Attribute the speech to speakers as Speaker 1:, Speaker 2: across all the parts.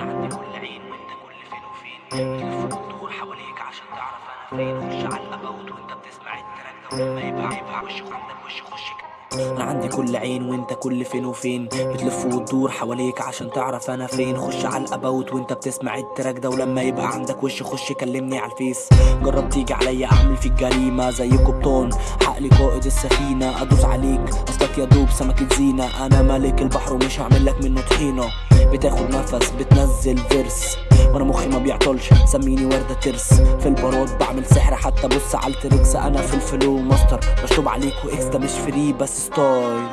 Speaker 1: عندي كل عين وأنت كل فين وفين. الف وتدور حواليك عشان تعرف أنا فين. خش على وأنت بتسمع ال track ده ما يبقى يبقى وش عندك وش خش كده أنا عندي كل عين وأنت كل فين وفين. بتلف وتدور حواليك عشان تعرف أنا فين. خش على ال about وأنت بتسمع ال track ده ولما يبقى عندك وش خش كلمني على ال Face. جرب تيجي عليا أعمل فيك جريمة زي قبطان عقلي قائد السفينة أدوس عليك. اصلك يا دوب سمكه زينه أنا ملك البحر ومش هعمل لك منه طحينة. بتاخد نفس بتنزل فيرس. وأنا مخي ما بيعطلش. سميني وردة ترس في البارات بعمل سحر حتى بص على التريكس أنا في الفلو ماستر. مشطوب عليك واكس ده مش فري بس ستايل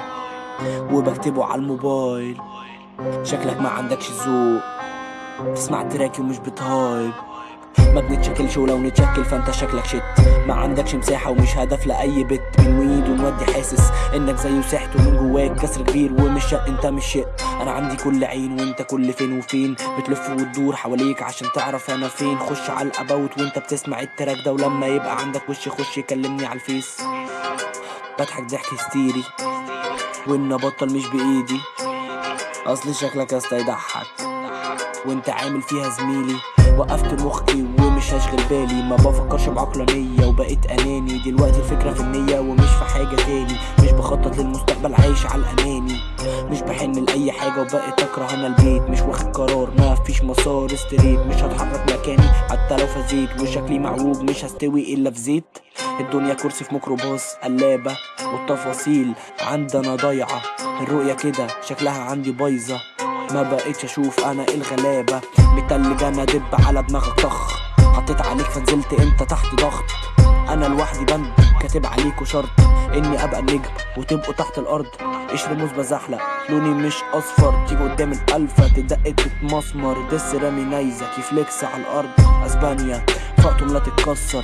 Speaker 1: وبكتبه على الموبايل. شكلك ما عندكش ذوق. تسمع تراكي ومش بتهايب. ما بنتشكلش ولو نتشكل؟ فأنت شكلك شت ما عندكش مساحة ومش هدف لأي بت من ويد ونودي حاسس إنك زيه سحت ومن جواك. كسر كبير ومش شق أنت مش شق أنا عندي كل عين وأنت كل فين وفين. بتلف وتدور حواليك عشان تعرف أنا فين. خش على ال about وأنت بتسمع ال track ده. ولما يبقى عندك وش خش كلمني على ال Face. بضحك ضحك هستيري. وإن بطل مش بإيدي. أصل شكلك يا اسطى يضحك. وانت عامل فيها زميلي. وقفت مخي ومش هشغل بالي. ما بفكرش بعقلانية وبقيت أناني. دلوقتي الفكرة في النية ومش في حاجة تاني. مش بخطط للمستقبل عايش على الأناني. مش بحن لأي حاجة وبقيت أكره أنا البيت. مش واخد قرار ما فيش مسار ستريت مش هتحرك مكاني حتى لو فزيت. وشكلي معوج مش هستوي إلا في زيت. الدنيا كرسي في ميكروباص قلابة والتفاصيل. عندنا ضايعة الرؤية كده شكلها عندي بايظة. ما بقيتش أشوف أنا الغلابة. متلج أنا دب على دماغك طخ حطيت عليك فنزلت انت تحت ضغط. أنا لوحدي بند كاتب عليكوا شرط. اني ابقى النجم وتبقوا تحت الأرض. قشر موز بزحلق لوني مش اصفر. تيجي قدام الالفا تدق تتمسمر. دس رامي نيزك يفليكس على الأرض. أسبانيا فقتم لا تتكسر.